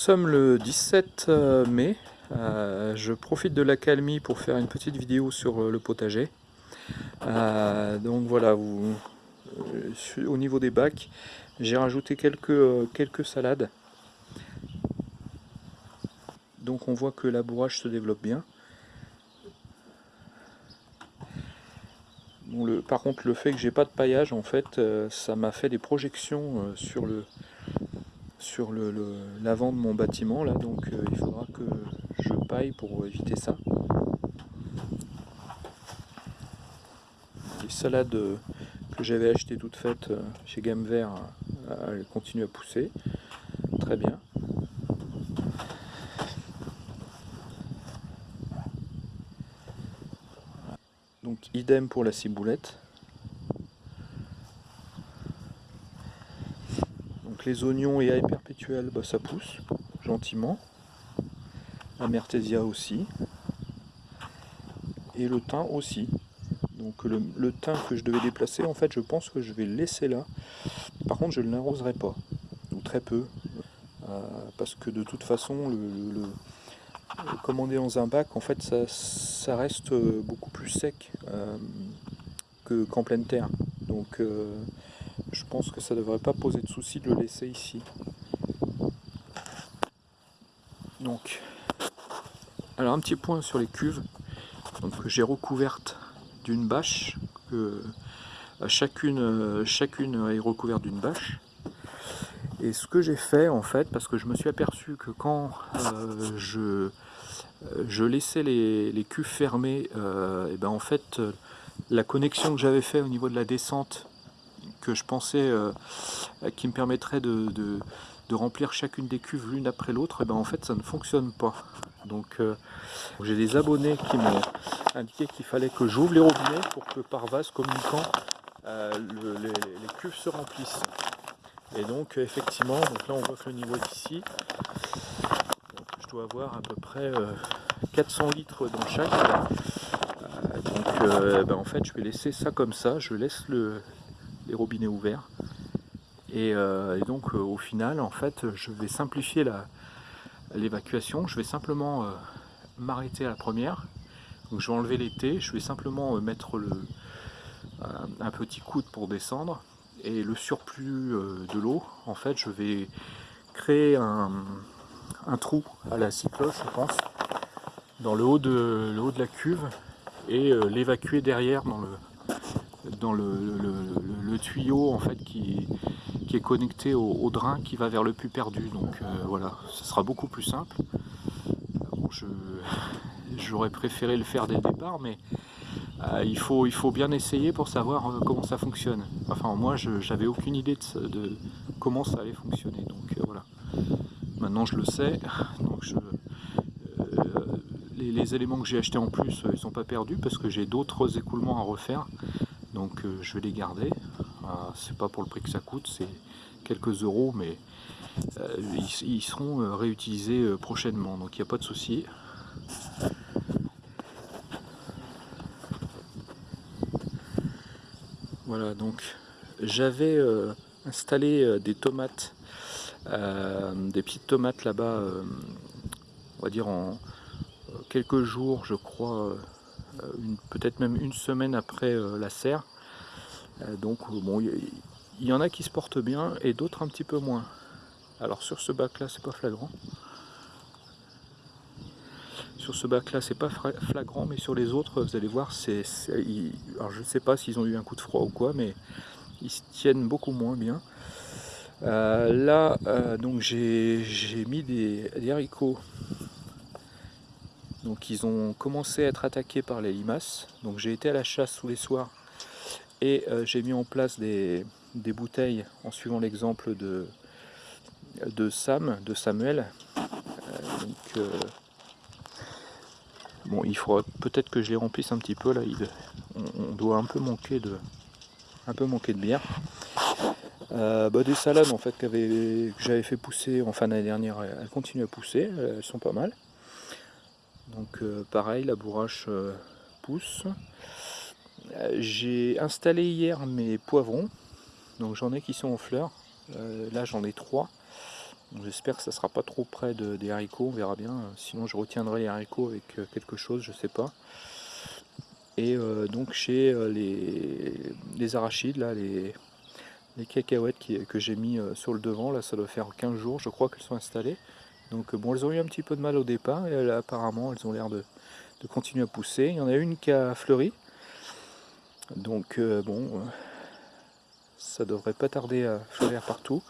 Nous sommes le 17 euh, mai. Euh, je profite de l'accalmie pour faire une petite vidéo sur euh, le potager. donc voilà, au niveau des bacs, j'ai rajouté quelques, salades. Donc on voit que la bourrage se développe bien. par contre, le fait que j'ai pas de paillage, en fait, ça m'a fait des projections sur le, sur l'avant de mon bâtiment là donc euh, il faudra que je paille pour éviter ça. Les salades euh, que j'avais achetées toutes faites euh, chez Gamme Vert elles continuent à pousser. Très bien. Donc idem pour la ciboulette les oignons et ail perpétuels, bah, ça pousse gentiment. La mertésia aussi. Et le thym aussi. Donc le, le, thym que je devais déplacer, en fait, je pense que je vais le laisser là. Par contre, je ne l'arroserai pas, ou très peu, euh, parce que de toute façon, le, commander dans un bac, en fait, ça, reste beaucoup plus sec euh, qu'en pleine terre. Donc, euh, je pense que ça ne devrait pas poser de souci de le laisser ici. Donc, alors un petit point sur les cuves. Donc j'ai recouverte d'une bâche. Que, chacune, chacune est recouverte d'une bâche. Et ce que j'ai fait en fait, parce que je me suis aperçu que quand euh, je, laissais les, cuves fermées, euh, et ben en fait la connexion que j'avais fait au niveau de la descente que je pensais euh, qui me permettrait de, remplir chacune des cuves l'une après l'autre, et ben en fait ça ne fonctionne pas. Donc euh, j'ai des abonnés qui m'ont indiqué qu'il fallait que j'ouvre les robinets pour que par vase communicant euh, les, cuves se remplissent. Et donc effectivement, donc là on voit que le niveau est ici. je dois avoir à peu près 400 litres dans chaque. donc ben, en fait je vais laisser ça comme ça, je laisse le, les robinets ouverts. Et, euh, donc euh, au final, en fait, je vais simplifier l'évacuation. Je vais simplement euh, m'arrêter à la première. Donc je vais enlever l'été, je vais simplement mettre le, un petit coude pour descendre. Et le surplus de l'eau, en fait, je vais créer un, trou à la cycloche, je pense, dans le haut de, le haut de la cuve et l'évacuer derrière dans le, dans le, tuyau en fait qui, qui est connecté au, drain qui va vers le puits perdu. Donc euh, voilà, ce sera beaucoup plus simple. J'aurais préféré le faire dès le départ, mais euh, il, faut, il faut bien essayer pour savoir euh, comment ça fonctionne. Enfin, moi, j'avais aucune idée de, comment ça allait fonctionner. Donc voilà. Maintenant, je le sais. Donc je, les, les, éléments que j'ai achetés en plus, ils sont pas perdus parce que j'ai d'autres écoulements à refaire donc euh, je vais les garder. Ah, c'est pas pour le prix que ça coûte c'est quelques euros mais euh, ils, seront euh, réutilisés prochainement. Donc il n'y a pas de souci. Voilà donc j'avais installé des tomates des petites tomates là-bas on va dire en quelques jours je crois peut-être même une semaine après euh, la serre. Euh, donc bon, il y, en a qui se portent bien et d'autres un petit peu moins. Alors sur ce bac là c'est pas flagrant. Sur ce bac là c'est pas flagrant mais sur les autres vous allez voir c'est alors je ne sais pas s'ils ont eu un coup de froid ou quoi mais ils se tiennent beaucoup moins bien. Euh, là donc j'ai mis des haricots donc ils ont commencé à être attaqués par les limaces. Donc j'ai été à la chasse tous les soirs et euh, j'ai mis en place des, bouteilles en suivant l'exemple de, de Sam, de Samuel. Euh, euh, bon, il faudra peut-être que je les remplisse un petit peu là. on, doit un peu manquer de, un peu manquer de bière. Bah, des salades en fait que j'avais fait pousser en fin d'année dernière, elles continuent à pousser, elles sont pas mal. Donc euh, pareil, la bourrache euh, pousse. Euh, j'ai installé hier mes poivrons. Donc j'en ai qui sont en fleurs. là j'en ai trois. J'espère que ça sera pas trop près de, des haricots, on verra bien. Sinon je retiendrai les haricots avec quelque chose, je sais pas. Et donc euh, les, arachides, là, les, les cacahuètes que j'ai mis sur le devant, là ça doit faire 15 jours, je crois qu'elles sont installées. Donc bon, elles ont eu un petit peu de mal au départ, et apparemment elles ont l'air de, de, continuer à pousser. Il y en a une qui a fleuri. Donc bon, ça devrait pas tarder à fleurir partout.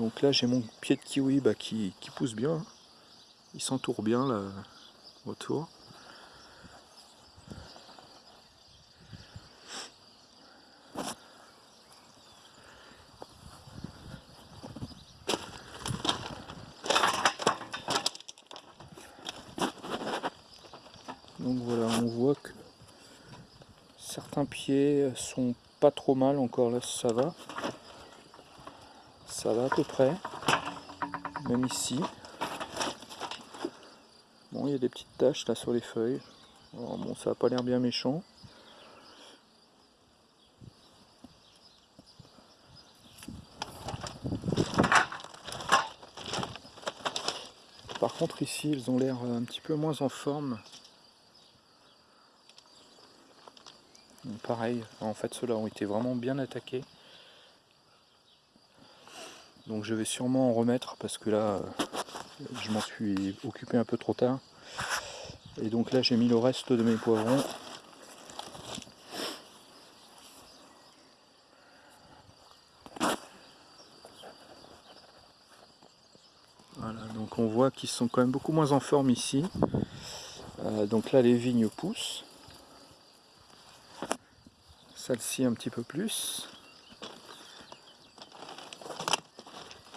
Donc là j'ai mon pied de kiwi bah, qui, pousse bien. Il s'entoure bien là autour. Donc voilà, on voit que certains pieds sont pas trop mal encore là, ça va ça va à peu près, même ici. Bon, il y a des petites taches là sur les feuilles. bon, ça n'a pas l'air bien méchant. Par contre ici, ils ont l'air un petit peu moins en forme. En fait ceux-là ont été vraiment bien attaqués. Donc je vais sûrement en remettre parce que là, je m'en suis occupé un peu trop tard. Et donc là, j'ai mis le reste de mes poivrons. Voilà, donc on voit qu'ils sont quand même beaucoup moins en forme ici. Euh, donc là, les vignes poussent. Celle-ci un petit peu plus.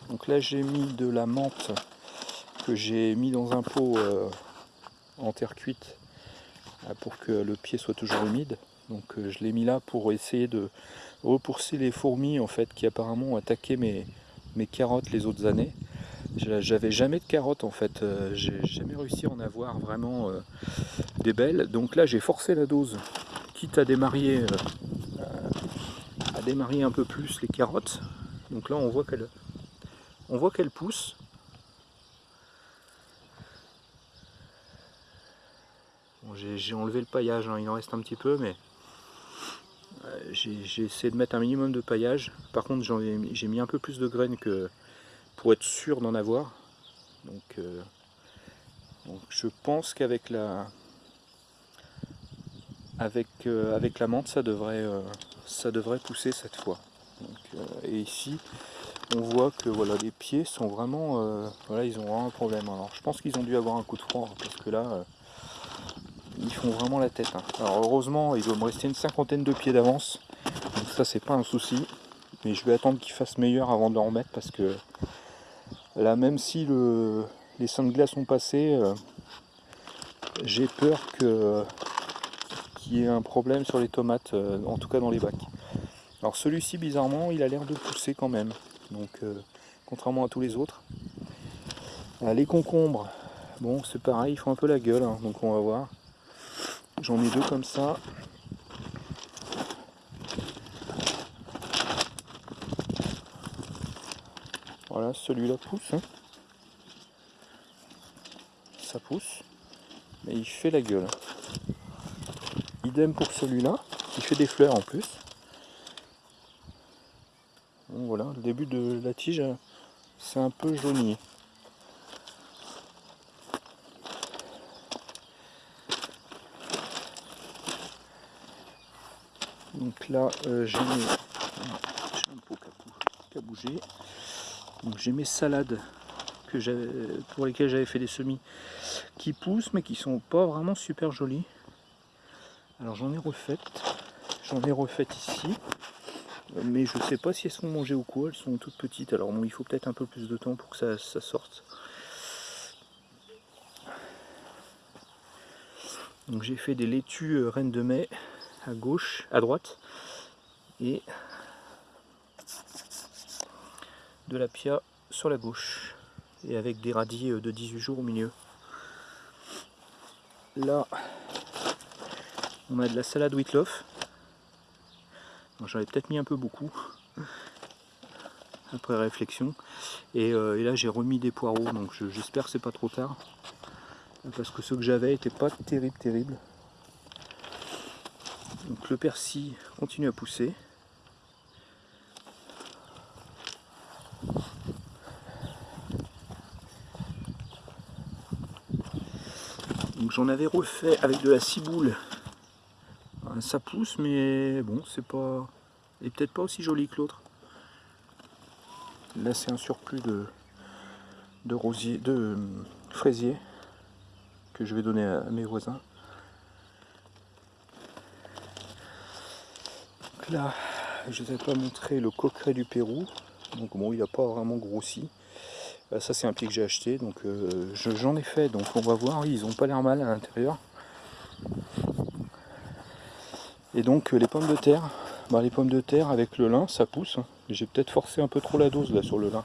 Donc là j'ai mis de la menthe que j'ai mis dans un pot euh, en terre cuite euh, pour que le pied soit toujours humide. Donc euh, je l'ai mis là pour essayer de repousser les fourmis en fait qui apparemment ont attaqué mes, mes carottes les autres années. J'avais jamais de carottes en fait, j'ai jamais réussi à en avoir vraiment des belles. Donc là j'ai forcé la dose, quitte à démarrer, démarrer un peu plus les carottes. Donc là on voit qu'elle on voit qu'elle pousse. j'ai enlevé le paillage, hein, il en reste un petit peu, mais euh, j'ai essayé de mettre un minimum de paillage. Par contre, j'ai mis un peu plus de graines que pour être sûr d'en avoir. Donc, euh, je pense qu'avec la avec, euh, avec la menthe, ça devrait, ça devrait pousser cette fois. et ici, on voit que voilà les pieds sont vraiment euh, voilà ils ont vraiment un problème alors je pense qu'ils ont dû avoir un coup de froid parce que là euh, ils font vraiment la tête hein. alors heureusement il doit me rester une cinquantaine de pieds d'avance donc ça c'est pas un souci mais je vais attendre qu'il fasse meilleur avant de remettre parce que là même si le, les seins de glace sont passés euh, j'ai peur que y un problème sur les tomates en tout cas dans les bacs alors celui-ci bizarrement il a l'air de pousser quand même donc euh, contrairement à tous les autres. Euh, les concombres, bon c'est pareil, ils font un peu la gueule, hein, donc on va voir. J'en ai deux comme ça. Voilà, celui-là pousse. Hein. Ça pousse. Mais il fait la gueule. Pour celui-là, qui fait des fleurs en plus voilà, le début de la tige, c'est un peu jauni. Donc là, euh, j'ai mes... un j'ai mes salades pour lesquelles j'avais fait des semis qui poussent mais qui sont pas vraiment super jolies. Alors j'en ai refait, j'en ai ici. Mais je sais pas si elles sont mangées ou quoi, elles sont toutes petites, alors bon, il faut peut-être un peu plus de temps pour que ça, sorte. Donc j'ai fait des laitues euh, reines de mai à gauche, à droite, et de la pia sur la gauche, et avec des radis euh, de 18 jours au milieu. Là, on a de la salade Whitloff, J'en peut-être mis un peu beaucoup après réflexion. Et, euh, là j'ai remis des poireaux, donc j'espère que c'est pas trop tard. Parce que ceux que j'avais étaient pas terrible terrible. Donc le persil continue à pousser. J'en avais refait avec de la ciboule. Ça pousse mais bon c'est pas. Et peut-être pas aussi joli que l'autre. Là c'est un surplus de, de rosier, de euh, fraisier que je vais donner à mes voisins. là, je ne vous ai pas montré le coqueret du Pérou. Donc bon, il n'a pas vraiment grossi. Euh, ça c'est un pied que j'ai acheté, donc euh, j'en ai fait, donc on va voir, ils ont pas l'air mal à l'intérieur. Et donc les pommes de terre, bah, les pommes de terre avec le lin, ça pousse. Hein. J'ai peut-être forcé un peu trop la dose là sur le lin.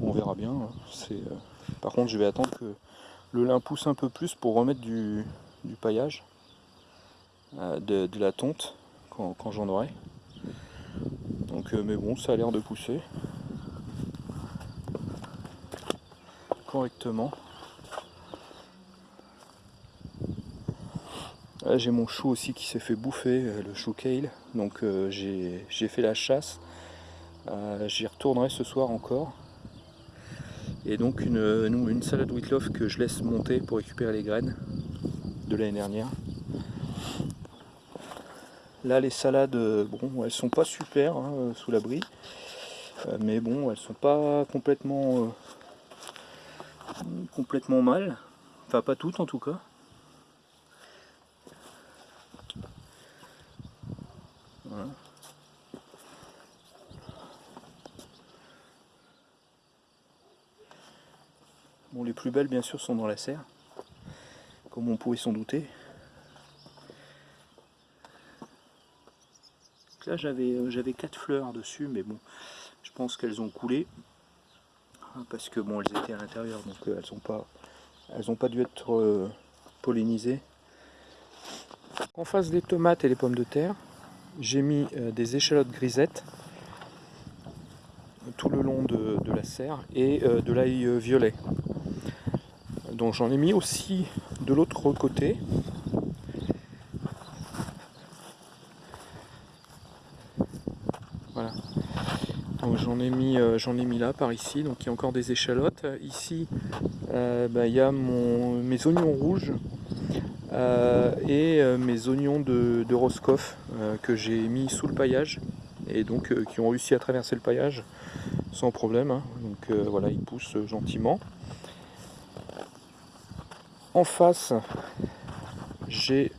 On verra bien. Hein. Euh, par contre, je vais attendre que le lin pousse un peu plus pour remettre du, paillage, euh, de, la tonte quand, j'en aurai. Donc, euh, mais bon, ça a l'air de pousser correctement. J'ai mon chou aussi qui s'est fait bouffer, le chou kale. Donc j'ai fait la chasse. J'y retournerai ce soir encore. Et donc une, salade Whitloff que je laisse monter pour récupérer les graines de l'année dernière. Là les salades, euh, bon, elles sont pas super hein, euh, sous l'abri, euh, mais bon, elles sont pas complètement complètement mal, enfin pas toutes en tout cas. Voilà. Bon, les plus belles, bien sûr, sont dans la serre, comme on pouvait s'en douter. là, euh, j'avais quatre fleurs dessus, mais bon, je pense qu'elles ont coulé hein, parce que bon, elles étaient à l'intérieur, donc euh, elles n'ont pas, elles ont pas dû être euh, pollinisées. En face des tomates et les pommes de terre, j'ai mis des échalotes grisettes tout le long de la serre et de l'ail violet donc j'en ai mis aussi de l'autre côté. Voilà. Donc j'en ai mis euh, j'en ai mis là par ici, donc il y a encore des échalotes. Ici euh, bah, il y a mes oignons rouges euh, et mes oignons de, de Roscoff que j'ai mis sous le paillage et donc qui ont réussi à traverser le paillage sans problème. Hein. Donc voilà, ils poussent gentiment. En face, j'ai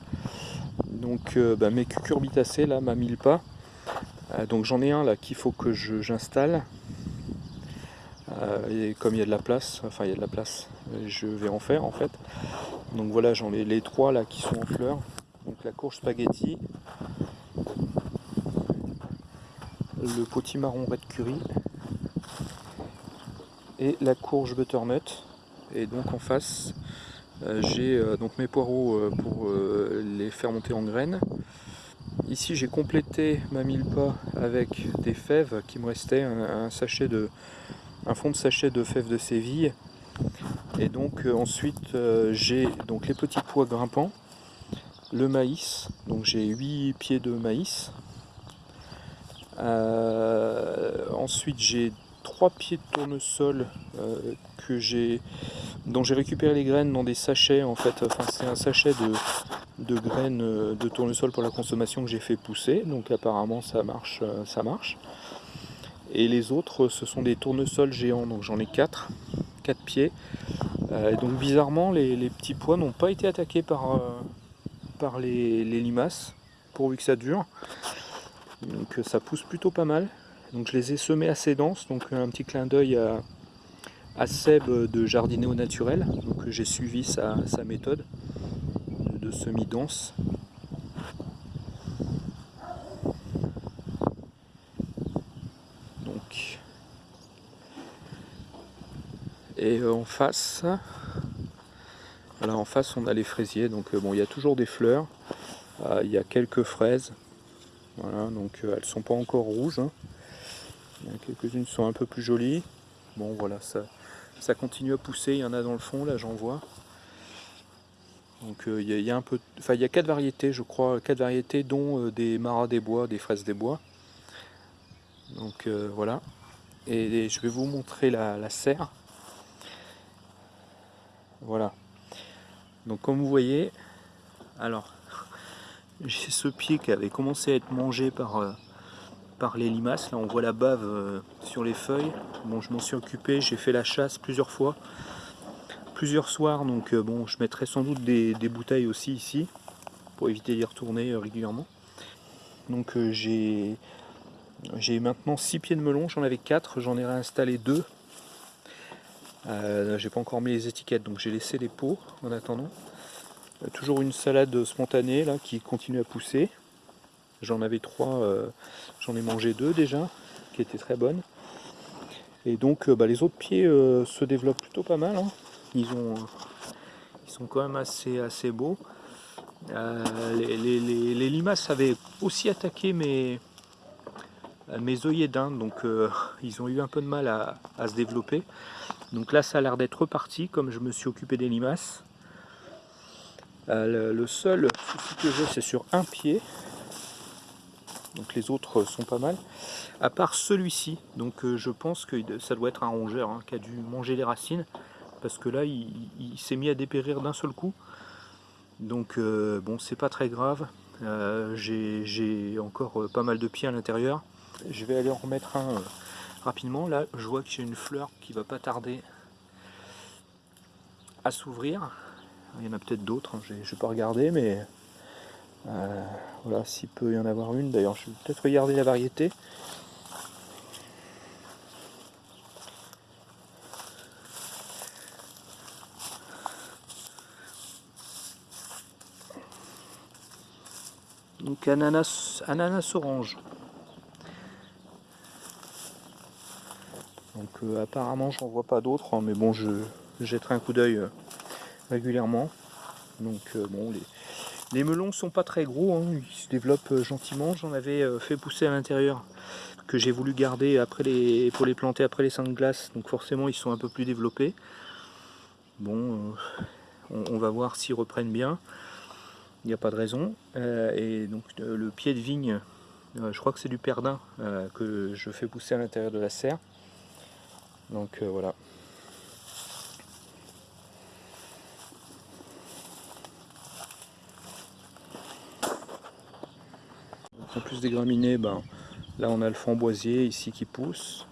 donc euh, bah, mes cucurbitacées là, ma mille pas. Euh, donc j'en ai un là qu'il faut que j'installe. Euh, et comme il y a de la place, enfin il y a de la place, je vais en faire en fait. Donc voilà, j'en ai les trois là qui sont en fleurs. Donc la courge spaghetti, le potimarron red curry et la courge butternut. Et donc en face, j'ai euh, donc mes poireaux euh, pour les faire monter en graines. Ici j'ai complété ma mille pas avec des fèves qui me restait, un, sachet de, un fond de sachet de fèves de Séville. Et donc ensuite j'ai donc les petits pois grimpants, le maïs, donc j'ai 8 pieds de maïs. ensuite j'ai trois pieds de tournesol que j'ai dont j'ai récupéré les graines dans des sachets en fait. Enfin, c'est un sachet de, graines euh, de tournesol pour la consommation que j'ai fait pousser. Donc apparemment ça marche, euh, ça marche. Et les autres, ce sont des tournesols géants. Donc j'en ai quatre, quatre pieds. Euh, donc bizarrement, les, petits pois n'ont pas été attaqués par, par les limaces, pourvu que ça dure. Donc ça pousse plutôt pas mal. Donc je les ai semés assez denses, donc un petit clin d'œil à, Seb de jardiner au naturel. Donc j'ai suivi sa, méthode de semi-dense. Et euh, en face, voilà en face on a les fraisiers. Donc euh, bon il y a toujours des fleurs, euh, il y a quelques fraises. Voilà, donc elles sont pas encore rouges. Hein. Quelques-unes sont un peu plus jolies. Bon voilà, ça, ça continue à pousser, il y en a dans le fond, là j'en vois. Donc euh, il y, a un peu, enfin il y a quatre variétés, je crois, quatre variétés, dont euh, des maras des bois, des fraises des bois. Donc voilà. Et, je vais vous montrer la, la serre. Voilà. Donc comme vous voyez, alors j'ai ce pied qui avait commencé à être mangé par, euh, par les limaces. Là on voit la bave euh, sur les feuilles. Bon je m'en suis occupé, j'ai fait la chasse plusieurs fois, plusieurs soirs. Donc euh, bon je mettrai sans doute des, bouteilles aussi ici pour éviter d'y retourner régulièrement. Donc j'ai j'ai maintenant 6 pieds de melon, j'en avais 4, j'en ai réinstallé 2. j'ai pas encore mis les étiquettes donc j'ai laissé les pots en attendant toujours une salade spontanée là qui continue à pousser. J'en avais trois, euh, j'en ai mangé deux déjà, qui étaient très bonnes. Et donc euh, bah, les autres pieds euh, se développent plutôt pas mal. Hein. Ils, ont, ils sont quand même assez, assez beaux. Les, limaces avaient aussi attaqué mes, mes œillets d'Inde, donc ils ont eu un peu de mal à, se développer. Donc là ça a l'air d'être reparti, comme je me suis occupé des limaces. Le, seul souci que j'ai, c'est sur un pied. Donc les autres sont pas mal. À part celui-ci. Donc euh, je pense que ça doit être un rongeur hein, qui a dû manger les racines. Parce que là, il, s'est mis à dépérir d'un seul coup. Donc euh, bon, c'est pas très grave. j'ai encore pas mal de pieds à l'intérieur. Je vais aller en remettre un rapidement. Là, je vois que j'ai une fleur qui va pas tarder à s'ouvrir. Il y en a peut-être d'autres, hein, je n'ai pas regardé, mais euh, voilà, s'il peut y en avoir une. D'ailleurs, je vais peut-être regarder la variété. Donc ananas, ananas orange. Donc euh, apparemment j'en vois pas d'autres, hein, mais bon je jetterai un coup d'œil euh, régulièrement. Donc euh, bon, les, les, melons sont pas très gros, hein. ils se développent euh, gentiment. J'en avais euh, fait pousser à l'intérieur que j'ai voulu garder après pour les planter après les seins de glace. Donc forcément ils sont un peu plus développés. Bon, on, va voir s'ils reprennent bien. Il n'y a pas de raison. et donc le pied de vigne, je crois que c'est du perdin que je fais pousser à l'intérieur de la serre. Donc voilà. Plus des graminées, ben, là on a le framboisier ici qui pousse.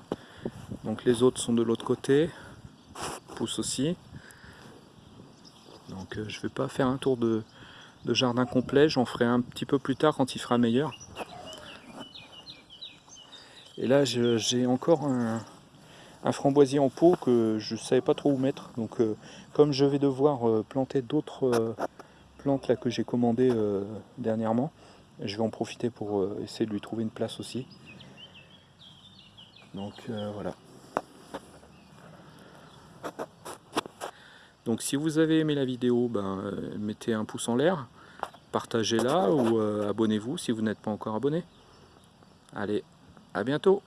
Donc les autres sont de l'autre côté, poussent aussi. Donc euh, je ne vais pas faire un tour de, jardin complet, j'en ferai un petit peu plus tard quand il fera meilleur. Et là j'ai encore un, framboisier en pot que je ne savais pas trop où mettre. Donc euh, comme je vais devoir euh, planter d'autres plantes là que j'ai commandées dernièrement, je vais en profiter pour euh, essayer de lui trouver une place aussi. Donc euh, voilà. Donc si vous avez aimé la vidéo, ben, euh, mettez un pouce en l'air, partagez-la ou abonnez-vous si vous n'êtes pas encore abonné. Allez, à bientôt